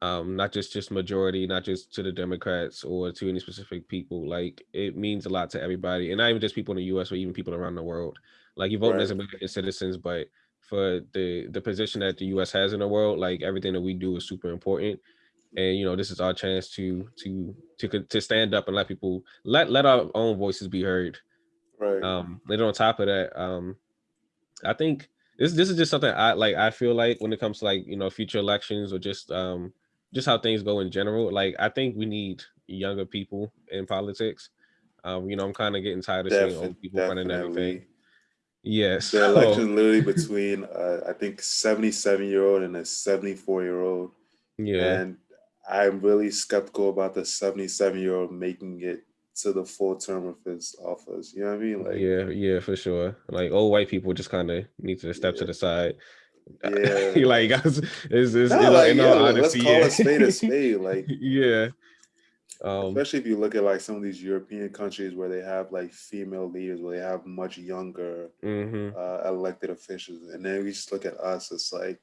um, not just just majority, not just to the Democrats or to any specific people. Like it means a lot to everybody, and not even just people in the U.S. or even people around the world. Like you vote right. as American citizens, but for the the position that the U.S. has in the world, like everything that we do is super important. And you know, this is our chance to to to to stand up and let people let let our own voices be heard. Right. Um. and on top of that, um, I think this this is just something I like. I feel like when it comes to like you know future elections or just um just how things go in general. Like I think we need younger people in politics. Um, you know, I'm kind of getting tired of seeing old people definitely. running everything. Yes. The <laughs> election literally between uh, I think 77 year old and a 74 year old. Yeah. And I'm really skeptical about the 77 year old making it to the full term of his office. You know what I mean? Like yeah, yeah, for sure. Like old white people just kind of need to step yeah. to the side yeah. <laughs> like <laughs> guys, it's, it's no, like, yeah, let's call a spade a spade. Like yeah. Um, especially if you look at like some of these European countries where they have like female leaders, where they have much younger mm-hmm. uh, elected officials, and then we just look at us. It's like,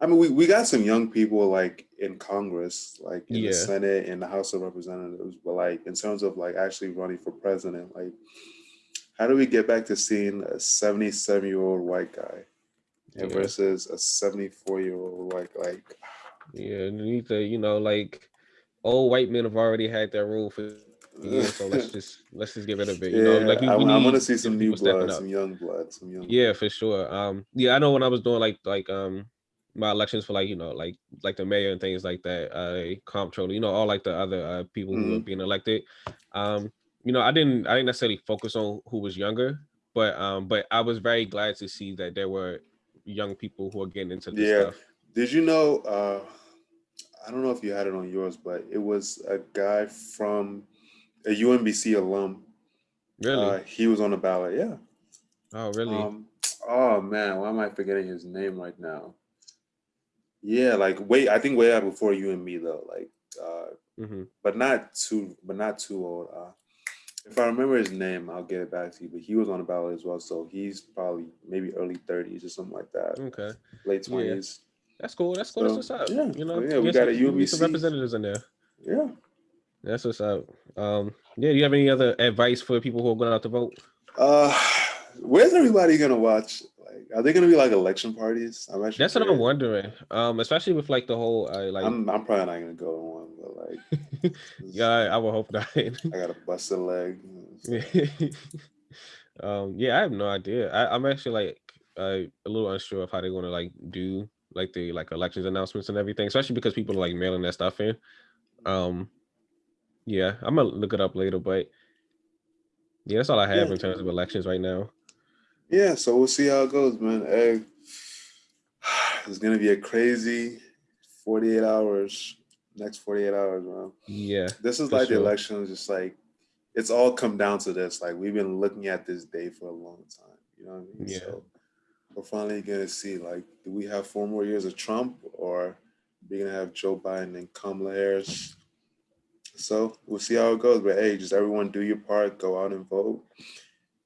I mean, we, we got some young people like in Congress, like in yeah. the Senate and the House of Representatives, but like in terms of like actually running for president, like how do we get back to seeing a 77 year old white guy? yeah. versus a 74 year old like like yeah you need to you know like old white men have already had their role for years so let's <laughs> just let's just get rid of it you yeah, know like we, I, I want to see some new blood some young blood some young yeah for sure um yeah i know when i was doing like like um my elections for like you know like like the mayor and things like that uh comptroller you know all like the other uh people mm-hmm. who are being elected um you know i didn't i didn't necessarily focus on who was younger but um but i was very glad to see that there were young people who are getting into this yeah. stuff. Did you know? Uh, I don't know if you had it on yours, but it was a guy from a UMBC alum. Really? Uh, he was on the ballot. Yeah. Oh, really? Um, oh man, why am I forgetting his name right now? Yeah, like wait, I think way out before you and me though, like, uh, mm-hmm. but not too, but not too old. Uh, if I remember his name, I'll get it back to you. But he was on the ballot as well, so he's probably maybe early thirties or something like that. Okay, late twenties. Yeah. That's cool. That's cool. So, That's what's up. Yeah, you know, yeah, we got a UMBC. Some representatives in there. Yeah, that's what's up. Um, yeah. Do you have any other advice for people who are going out to vote? Uh, where's everybody gonna watch? Like, are they gonna be like election parties? I'm actually. That's what I'm wondering. Um, especially with like the whole uh, like. I'm, I'm probably not gonna go to one, but like. <laughs> yeah, I, I would hope not. I got to bust a busted leg. <laughs> um, yeah, I have no idea. I, I'm actually like uh, a little unsure of how they're gonna like do like the like elections announcements and everything, especially because people are like mailing that stuff in. Um, yeah, I'm gonna look it up later, but yeah, that's all I have yeah. in terms of elections right now. Yeah, so we'll see how it goes, man. Hey, <sighs> it's gonna be a crazy 48 hours. Next 48 hours, man. Yeah. This is like sure. the election, just like it's all come down to this. Like we've been looking at this day for a long time. You know what I mean? Yeah. So we're finally gonna see like, do we have four more years of Trump or we're gonna have Joe Biden and Kamala Harris? So we'll see how it goes. But hey, just everyone do your part, go out and vote,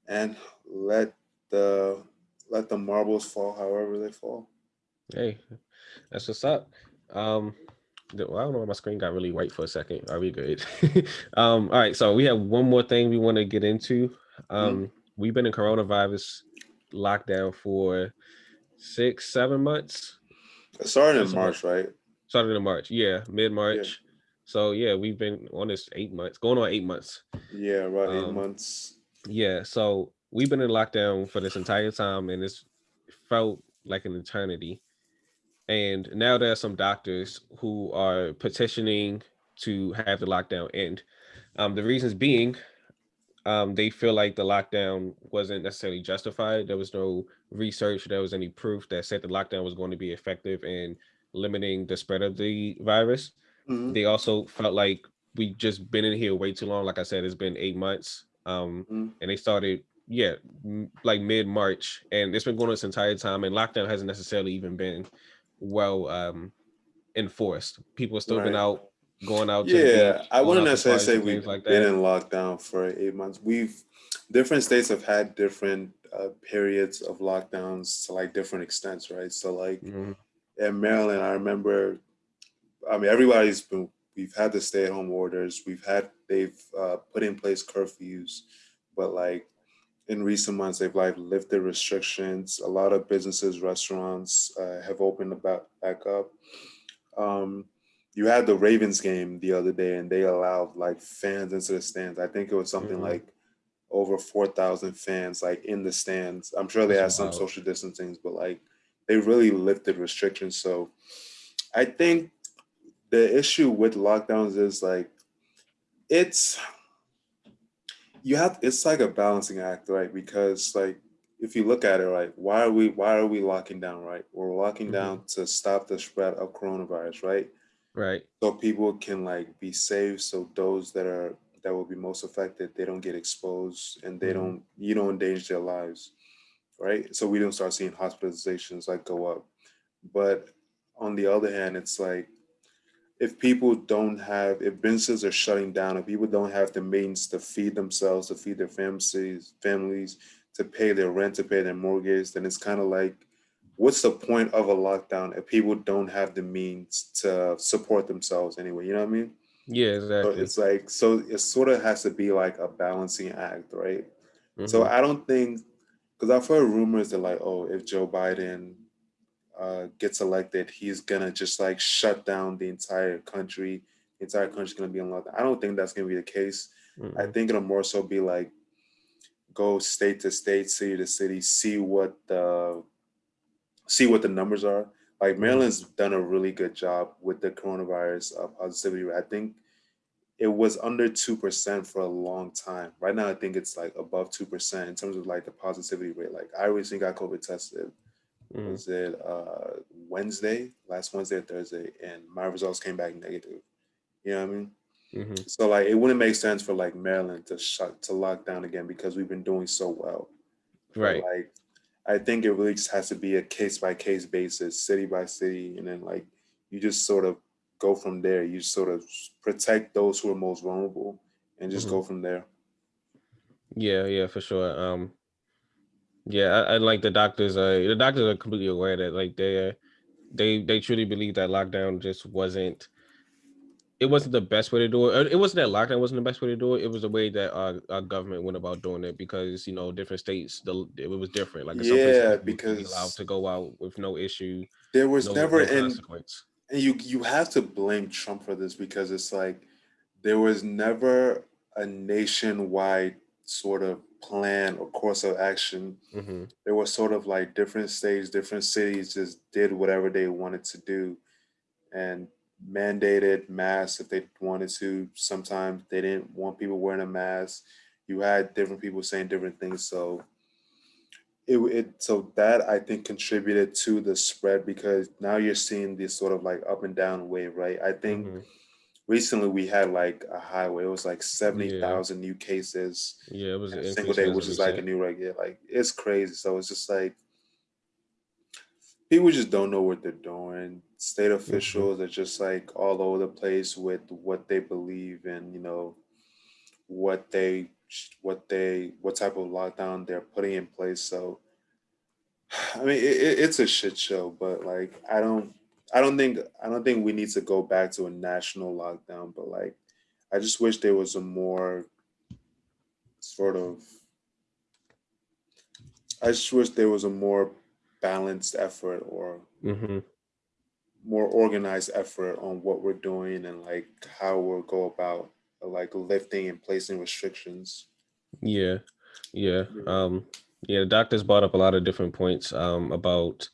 and let the let the marbles fall however they fall. Hey, that's what's up. Um, well, I don't know why my screen got really white for a second. Are we good? <laughs> um, all right, so we have one more thing we want to get into. Um, mm-hmm. We've been in coronavirus lockdown for six, seven months. It started in March, right? Started in March, yeah, mid March. Yeah. So yeah, we've been on this eight months, going on eight months. Yeah, about um, eight months. Yeah, so we've been in lockdown for this entire time, and it's felt like an eternity. And now there are some doctors who are petitioning to have the lockdown end. Um, the reasons being, um, they feel like the lockdown wasn't necessarily justified. There was no research, there was any proof that said the lockdown was going to be effective in limiting the spread of the virus. Mm-hmm. They also felt like we just been in here way too long. Like I said, it's been eight months. Um, mm-hmm. and they started, yeah, like mid March, and it's been going on this entire time. And lockdown hasn't necessarily even been well um enforced. People have still right. been out going out. yeah, beach, I wouldn't necessarily say we've like been in lockdown for eight months. We've different states have had different uh, periods of lockdowns to like different extents, right? So like mm-hmm. in Maryland, I remember. I mean, everybody's been. We've had the stay-at-home orders. We've had they've uh, put in place curfews, but like in recent months, they've like lifted restrictions. A lot of businesses, restaurants uh, have opened back, back up. Um, you had the Ravens game the other day and they allowed like fans into the stands. I think it was something mm-hmm. like over 4,000 fans like in the stands. I'm sure they had some social distancing, but like they really lifted restrictions. So I think the issue with lockdowns is like it's you have it's like a balancing act, right? Because like if you look at it, right, why are we why are we locking down, right? We're locking mm-hmm. down to stop the spread of coronavirus, right? Right. So people can like be safe. So those that are that will be most affected, they don't get exposed and they mm-hmm. don't you don't endanger their lives. Right. So we don't start seeing hospitalizations like go up. But on the other hand, it's like if people don't have, if businesses are shutting down, if people don't have the means to feed themselves, to feed their families, families, to pay their rent, to pay their mortgage, then it's kind of like, what's the point of a lockdown if people don't have the means to support themselves anyway? You know what I mean? Yeah, exactly. So it's like, so it sort of has to be like a balancing act, right? Mm-hmm. So I don't think, because I've heard rumors that like, oh, if Joe Biden uh, gets elected, he's gonna just like shut down the entire country. The entire country's gonna be in lockdown. I don't think that's gonna be the case. Mm-hmm. I think it'll more so be like go state to state, city to city, see what the see what the numbers are. Like Maryland's done a really good job with the coronavirus uh, positivity rate. I think it was under two percent for a long time. Right now, I think it's like above two percent in terms of like the positivity rate. Like I recently got COVID tested mm. was it uh, Wednesday, last Wednesday or Thursday, and my results came back negative. You know what I mean? Mm-hmm. So like it wouldn't make sense for like Maryland to shut to lock down again because we've been doing so well. Right. But, like I think it really just has to be a case by case basis, city by city, and then like you just sort of go from there. You sort of protect those who are most vulnerable and just mm-hmm. go from there. Yeah, yeah, for sure. Um, yeah, I, I like the doctors. Uh, the doctors are completely aware that like they, uh, they, they truly believe that lockdown just wasn't. It wasn't the best way to do it. It wasn't that lockdown wasn't the best way to do it. It was the way that our, our government went about doing it because you know different states the it was different. Like yeah, because allowed to go out with no issue. There was no, never no and, and you you have to blame Trump for this because it's like there was never a nationwide sort of plan or course of action. Mm-hmm. There was sort of like different states, different cities just did whatever they wanted to do and mandated masks if they wanted to. Sometimes they didn't want people wearing a mask. You had different people saying different things. So it, it so that I think contributed to the spread because now you're seeing this sort of like up and down wave, right? I think mm-hmm. Recently we had like a highway. It was like seventy thousand yeah. new cases. Yeah, it was a single day, which is like a new record. Like it's crazy. So it's just like people just don't know what they're doing. State mm-hmm. officials mm-hmm. are just like all over the place with what they believe and you know what they what they what type of lockdown they're putting in place. So, <sighs> I mean, it, it's a shit show. But like, I don't, I don't think, I don't think we need to go back to a national lockdown. But like, I just wish there was a more sort of. I just wish there was a more balanced effort or mm-hmm. more organized effort on what we're doing and like how we'll go about like lifting and placing restrictions. Yeah, yeah, um, yeah. The doctors brought up a lot of different points um, about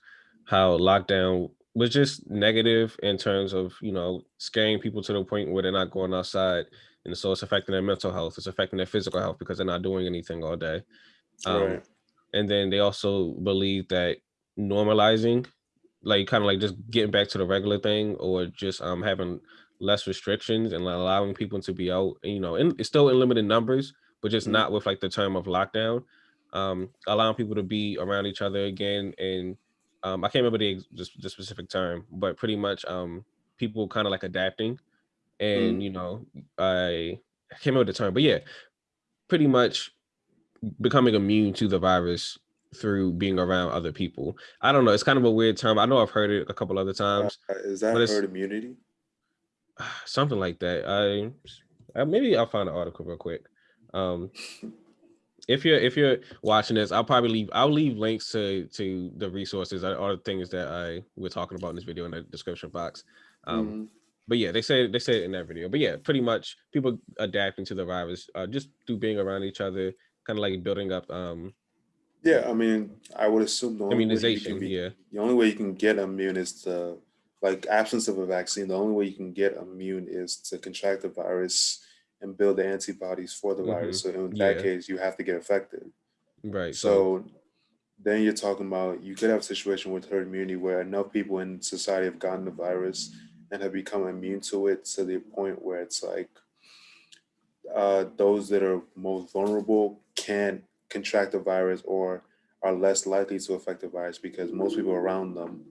how lockdown was just negative in terms of you know scaring people to the point where they're not going outside, and so it's affecting their mental health. It's affecting their physical health because they're not doing anything all day. Um, right. And then they also believe that normalizing, like kind of like just getting back to the regular thing, or just um having less restrictions and allowing people to be out, you know, and it's still in limited numbers, but just mm-hmm. not with like the term of lockdown. Um, allowing people to be around each other again, and um, I can't remember the, the specific term, but pretty much um, people kind of like adapting, and mm-hmm. you know, I, I can't remember the term, but yeah, pretty much becoming immune to the virus through being around other people. I don't know. It's kind of a weird term. I know I've heard it a couple other times. Uh, is that herd immunity? <sighs> something like that. I, I maybe I'll find an article real quick. Um, <laughs> if you're if you're watching this, I'll probably leave I'll leave links to to the resources or the things that I we're talking about in this video in the description box. Um, mm-hmm. But yeah, they say they say it in that video. But yeah, pretty much people adapting to the virus uh, just through being around each other, kind of like building up. Um, yeah, I mean, I would assume the only immunization. Be, yeah, the only way you can get immune is to like absence of a vaccine, the only way you can get immune is to contract the virus and build the antibodies for the mm-hmm. virus. So in that yeah. case, you have to get affected. Right. So, so then you're talking about you could have a situation with herd immunity where enough people in society have gotten the virus and have become immune to it to the point where it's like uh, those that are most vulnerable can't contract the virus or are less likely to affect the virus because most people around them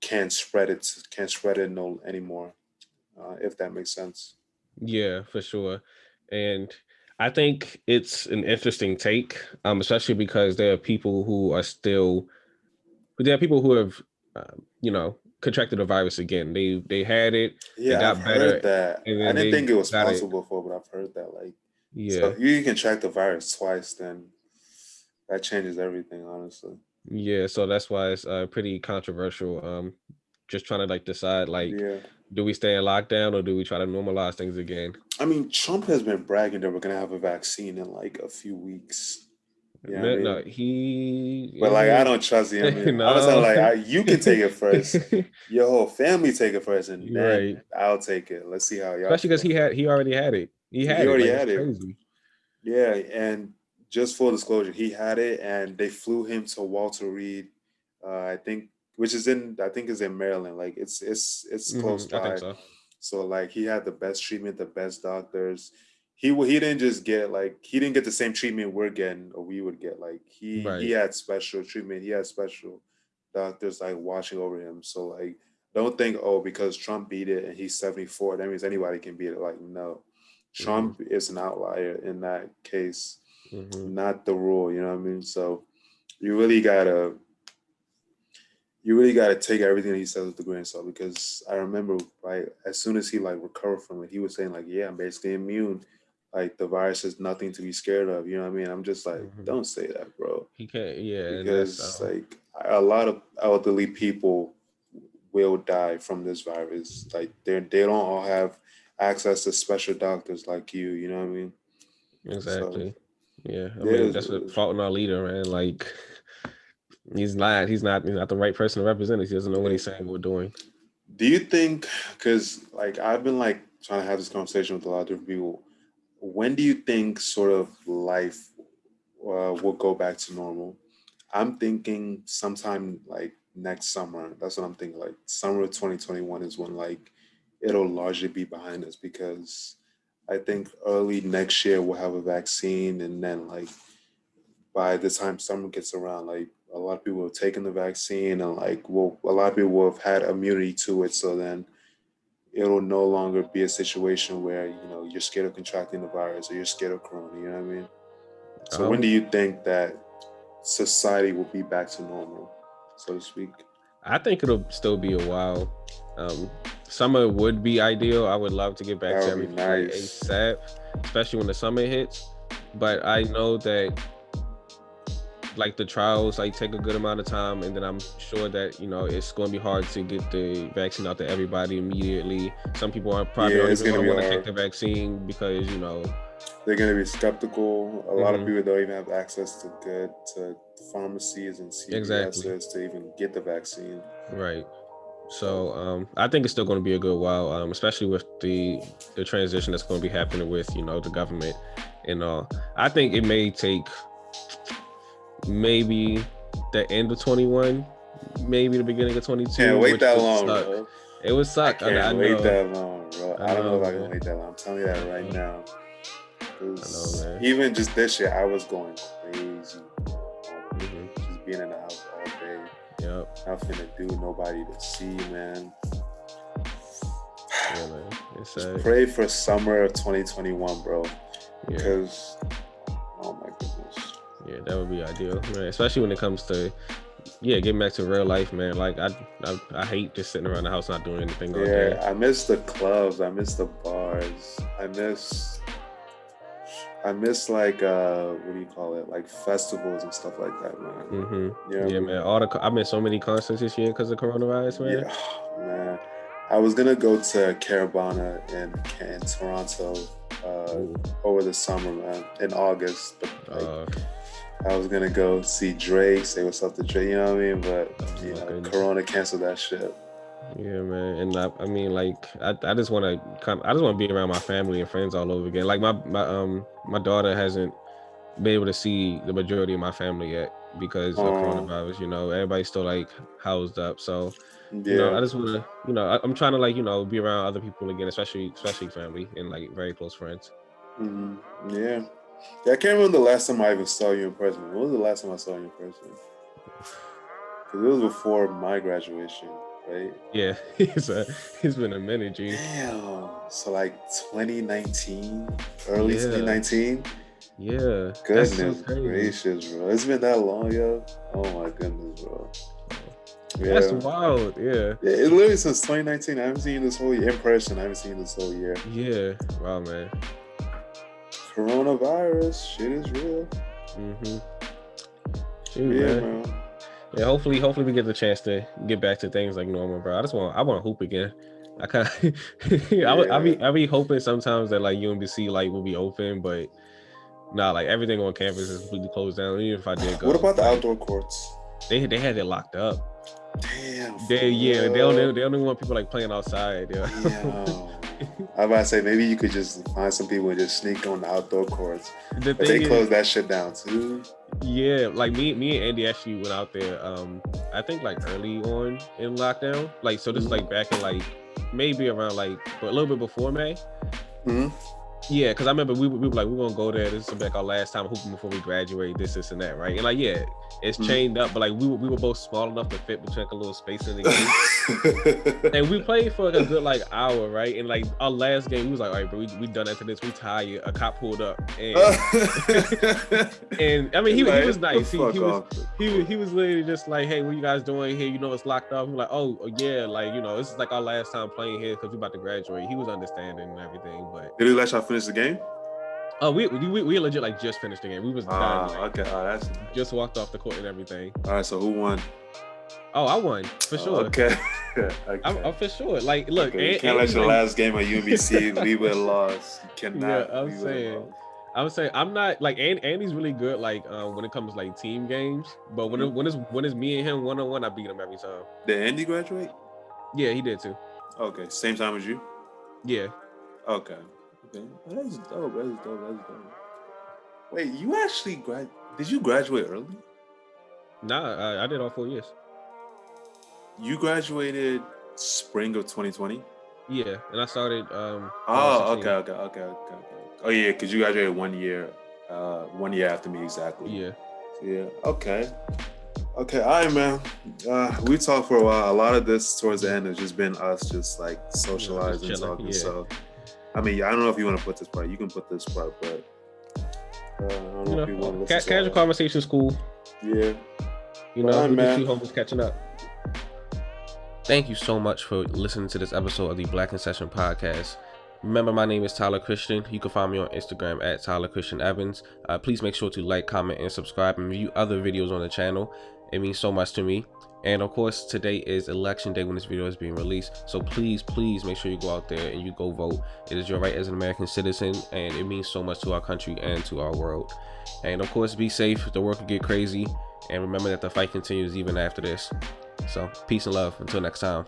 can't spread it can't spread it no anymore uh, if that makes sense yeah for sure and i think it's an interesting take um especially because there are people who are still there are people who have uh, you know contracted the virus again they they had it yeah got I've better heard that i didn't think it was possible it. before but i've heard that like yeah so if you contract the virus twice then that changes everything honestly yeah, so that's why it's uh, pretty controversial. Um, just trying to like decide like, yeah. Do we stay in lockdown or do we try to normalize things again? I mean, Trump has been bragging that we're gonna have a vaccine in like a few weeks. Yeah, no, I mean? no, he. But like, I don't trust him. <laughs> I mean, no. I was like, I, you can take it first. <laughs> Your whole family take it first, and then right. I'll take it. Let's see how y'all. Especially because he had, he already had it. He had he already it. Like, had it. Crazy. Yeah, and just full disclosure, he had it, and they flew him to Walter Reed. Uh, I think, which is in, I think is in Maryland. Like it's it's it's mm-hmm, close by. So. so. like he had the best treatment, the best doctors. He he didn't just get like he didn't get the same treatment we're getting or we would get. Like he right. he had special treatment. He had special doctors like watching over him. So like don't think oh because Trump beat it and he's 74 that means anybody can beat it. Like no, Trump mm-hmm. is an outlier in that case mm-hmm. not the rule. You know what I mean? So you really gotta you really gotta take everything he says with a grain of salt because I remember like as soon as he like recovered from it, he was saying like, "Yeah, I'm basically immune. Like the virus is nothing to be scared of." You know what I mean? I'm just like, mm-hmm. don't say that, bro. He can't. Yeah, because like a lot of elderly people will die from this virus. Like they they don't all have access to special doctors like you. You know what I mean? Exactly. So, yeah, I mean that's what fault in our leader, man. Like he's not, he's not, he's not the right person to represent us. He doesn't know what he's saying, we're doing. Do you think? Because like I've been like trying to have this conversation with a lot of different people. When do you think sort of life uh, will go back to normal? I'm thinking sometime like next summer. That's what I'm thinking. Like summer of 2021 is when like it'll largely be behind us because I think early next year we'll have a vaccine, and then like by the time summer gets around, like a lot of people have taken the vaccine, and like well, a lot of people have had immunity to it. So then it'll no longer be a situation where you know you're scared of contracting the virus or you're scared of corona. You know what I mean? So um, when do you think that society will be back to normal, so to speak? I think it'll still be a while. Um, summer would be ideal. I would love to get back that to everything nice. ASAP, especially when the summer hits. But I know that like the trials like take a good amount of time and then i'm sure that you know it's going to be hard to get the vaccine out to everybody immediately some people aren't probably yeah, don't even want to take the vaccine because you know they're going to be skeptical a lot of mm-hmm. people don't even have access to good to pharmacies and CVSs exactly. to even get the vaccine right so um, I think it's still going to be a good while, um, especially with the the transition that's going to be happening with you know the government and all. I think it may take maybe the end of 21, maybe the beginning of 22. Can't wait that long, suck. bro. It would suck. I can't I, I wait know. that long, bro. I, I don't know, know if I can wait that long. I'm telling you that right now. Know, even just this year, I was going crazy. Mm-hmm. Just being in the house all day. Yep. Nothing to do, nobody to see, man. Yeah, man. It's, uh, pray for summer of 2021, bro. Yeah. Because, oh my goodness. Yeah, that would be ideal, man. Especially when it comes to yeah, getting back to real life, man. Like I, I, I hate just sitting around the house not doing anything. Yeah, I miss the clubs. I miss the bars. I miss, I miss like uh, what do you call it? Like festivals and stuff like that, man. Mm-hmm. Yeah, yeah, man. All the I missed so many concerts this year because of coronavirus, man. Yeah, man. I was gonna go to Caribana in, in Toronto uh, over the summer, man, in August. But like, uh, I was gonna go see Drake, say what's up to Drake, you know what I mean? But oh you know, Corona canceled that shit. Yeah, man, and I, I mean, like, I, I just want to come. I just want to be around my family and friends all over again. Like my my um my daughter hasn't been able to see the majority of my family yet because of coronavirus. You know, everybody's still like housed up. So, yeah. you know, I just want to, you know, I, am trying to like, you know, be around other people again, especially especially family and like very close friends. Mm-hmm. Yeah, yeah, I can't remember the last time I even saw you in person. When was the last time I saw you in person? Because it was before my graduation, right? Yeah, <laughs> it's, a, it's been a minute, G. Damn. So like 2019, early yeah. 2019. Yeah. Goodness so gracious, bro. It's been that long, yo. Oh my goodness, bro. Yeah. That's wild. Yeah. Yeah. It literally since 2019. I haven't seen this whole year in person. I haven't seen this whole year. Yeah. Wow, man coronavirus shit is real. Mm-hmm. Yeah, man. man. Yeah, hopefully, hopefully we get the chance to get back to things like normal, bro. I just want, I want to hoop again. I kind of, yeah. I, I be, I be hoping sometimes that like UMBC like will be open, but nah, like everything on campus is completely closed down. Even if I did go, what about the outdoor courts? They they had it locked up. Damn. They yeah, they don't they don't even want people like playing outside. Yeah. <laughs> I was about to say maybe you could just find some people and just sneak on the outdoor courts. The but they closed that shit down too. Yeah, like me, me and Andy actually went out there. Um, I think like early on in lockdown. Like so, this is like back in like maybe around like a little bit before May. Mm-hmm. Yeah, because I remember we, we were like, we're gonna go there. This is like our last time hooping before we graduate. This, this, and that, right? And like, yeah, it's mm-hmm. chained up, but like we were, we were both small enough to fit between like a little space in the <laughs> game. and we played for like a good like hour, right? And like our last game, we was like, all right, bro, we, we done after this. We tired. A cop pulled up, and <laughs> and I mean, he, like, he was nice. He, he was he was he was literally just like, hey, what you guys doing here? You know, it's locked up. We're like, oh, oh yeah, like you know, this is like our last time playing here because we about to graduate. He was understanding and everything, but did he let y'all finish the game? Oh, we, we we legit like just finished the game. We was. Ah, like, okay. Oh, that's just walked off the court and everything. All right, so who won? Oh, I won for sure. Oh, okay. <laughs> okay. I'm, I'm, for sure. Like, look, okay. you can't let your last game at UMBC we <laughs> were lost. You cannot. Yeah, I'm saying. I'm saying I'm not like Andy's really good like um, when it comes to like team games, but when mm-hmm. it, when it's when it's me and him one on one, I beat him every time. Did Andy graduate? Yeah, he did too. Okay, same time as you. Yeah. Okay. Okay, that's dope. That's dope. That's dope. Wait, you actually grad? Did you graduate early? Nah, I, I did all four years. You graduated spring of 2020. Yeah, and I started. um Oh, okay, okay, okay, okay, okay. Oh yeah, because you graduated one year, uh, one year after me exactly. Yeah. Yeah. Okay. Okay. All right, man. Uh, we talked for a while. A lot of this towards the end has just been us just like socializing, yeah, just talking. Yeah. So, I mean, I don't know if you want to put this part. You can put this part, but uh, I don't know, know if you want to. Ca- casual conversation is cool. Yeah. You know, we man. two homies catching up. Thank you so much for listening to this episode of the Black in Session podcast. Remember, my name is Tyler Christian. You can find me on Instagram at Tyler Christian Evans. Uh, please make sure to like, comment, and subscribe and view other videos on the channel. It means so much to me. And of course, today is election day when this video is being released. So please, please make sure you go out there and you go vote. It is your right as an American citizen, and it means so much to our country and to our world. And of course, be safe. The world could get crazy. And remember that the fight continues even after this. So, peace and love. Until next time.